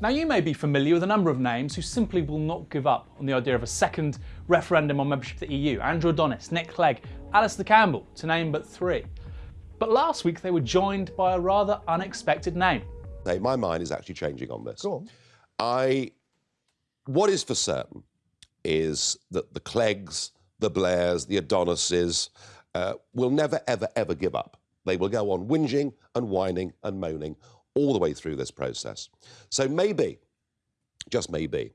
Now you may be familiar with a number of names who simply will not give up on the idea of a second referendum on membership of the EU. Andrew Adonis, Nick Clegg, Alastair Campbell, to name but three. But last week they were joined by a rather unexpected name. Hey, my mind is actually changing on this. Go on. I, what is for certain is that the Cleggs, the Blairs, the Adonises uh, will never, ever, ever give up. They will go on whinging and whining and moaning all the way through this process. So maybe, just maybe,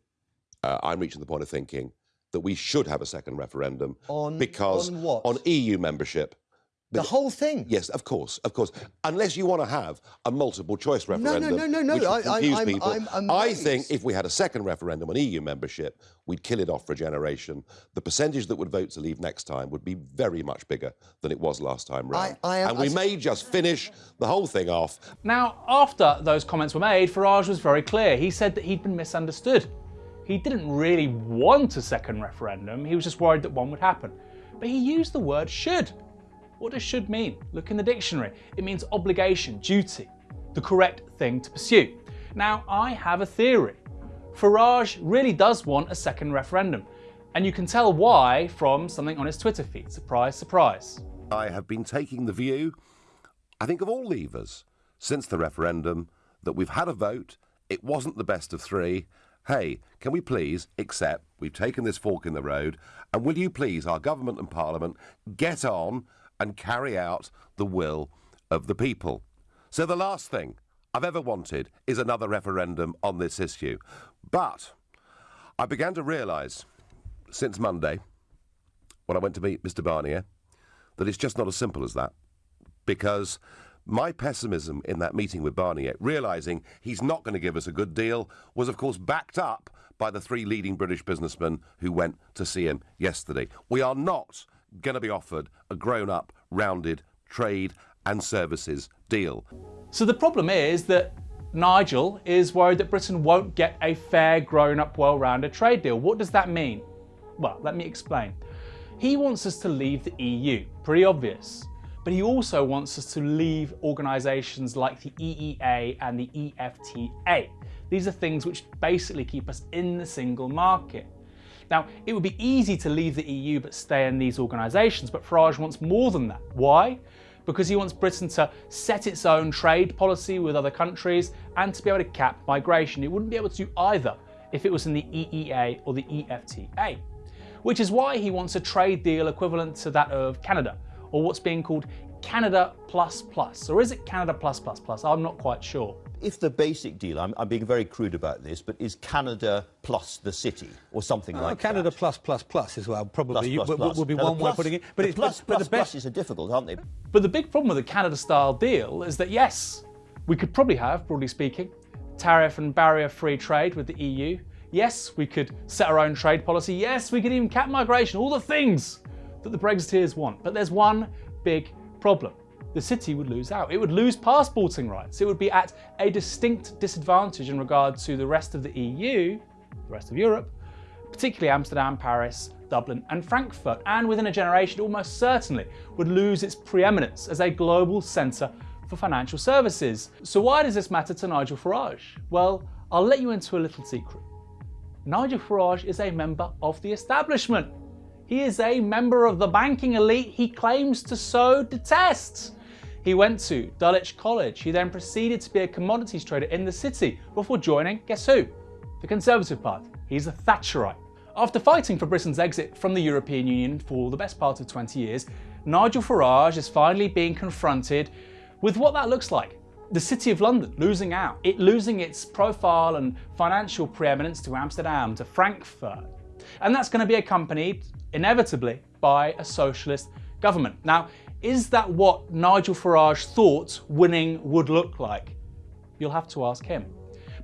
uh, I'm reaching the point of thinking that we should have a second referendum On- because on what? on EU membership. The whole thing. Yes, of course, of course. Unless you want to have a multiple choice referendum, no, no, no. which would I- I- I'm- people. I'm I think if we had a second referendum on EU membership, we'd kill it off for a generation. The percentage that would vote to leave next time would be very much bigger than it was last time round. I am- and we I- may just finish the whole thing off. Now, after those comments were made, Farage was very clear. He said that he'd been misunderstood. He didn't really want a second referendum, he was just worried that one would happen. But he used the word should. What does should mean? Look in the dictionary. It means obligation, duty, the correct thing to pursue. Now, I have a theory. Farage really does want a second referendum. And you can tell why from something on his Twitter feed. Surprise, surprise. I have been taking the view, I think of all levers, since the referendum, that we've had a vote, it wasn't the best of three. Hey, can we please accept we've taken this fork in the road, and will you please, our government and parliament, get on and carry out the will of the people? So the last thing I've ever wanted is another referendum on this issue. But I began to realise since Monday, when I went to meet Mr. Barnier, that it's just not as simple as that. Because my pessimism in that meeting with Barnier, realising he's not going to give us a good deal, was of course backed up by the three leading British businessmen who went to see him yesterday. We are not going to be offered a grown up, rounded trade and services deal. So the problem is that Nigel is worried that Britain won't get a fair, grown up, well rounded trade deal. What does that mean? Well, let me explain. He wants us to leave the EU, pretty obvious. But he also wants us to leave organisations like the EEA and the EFTA. These are things which basically keep us in the single market. Now, it would be easy to leave the EU but stay in these organisations, but Farage wants more than that. Why? Because he wants Britain to set its own trade policy with other countries and to be able to cap migration. It wouldn't be able to either if it was in the EEA or the EFTA. Which is why he wants a trade deal equivalent to that of Canada, or what's being called Canada Plus Plus. Or is it Canada Plus Plus Plus? I'm not quite sure. If the basic deal, I'm, I'm being very crude about this, but is Canada plus the city or something Oh, like Canada that? plus plus plus as well probably Plus, you- plus, would- be Now, the one way of putting it. But the it's plus, but, but the best. pluses are difficult, aren't they? But the big problem with the Canada style deal is that yes, we could probably have, broadly speaking, tariff and barrier free trade with the EU. Yes, we could set our own trade policy. Yes, we could even cap migration, all the things that the Brexiteers want. But there's one big problem. The city would lose out. It would lose passporting rights. It would be at a distinct disadvantage in regard to the rest of the EU, the rest of Europe, particularly Amsterdam, Paris, Dublin, and Frankfurt, and within a generation, almost certainly would lose its preeminence as a global centre for financial services. So, why does this matter to Nigel Farage? Well, I'll let you into a little secret. Nigel Farage is a member of the establishment. He is a member of the banking elite he claims to so detest. He went to Dulwich College. He then proceeded to be a commodities trader in the city before joining, guess who? The Conservative Party. He's a Thatcherite. After fighting for Britain's exit from the European Union for the best part of 20 years, Nigel Farage is finally being confronted with what that looks like. The City of London losing out, it losing its profile and financial preeminence to Amsterdam, to Frankfurt. And that's going to be accompanied, inevitably, by a socialist government. Now, is that what Nigel Farage thought winning would look like? You'll have to ask him.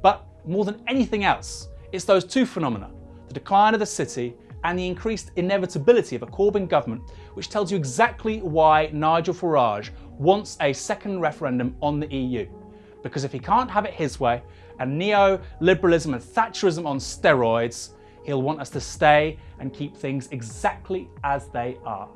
But more than anything else, it's those two phenomena the decline of the city and the increased inevitability of a Corbyn government, which tells you exactly why Nigel Farage wants a second referendum on the EU. Because if he can't have it his way, and neo-liberalism and Thatcherism on steroids, he'll want us to stay and keep things exactly as they are.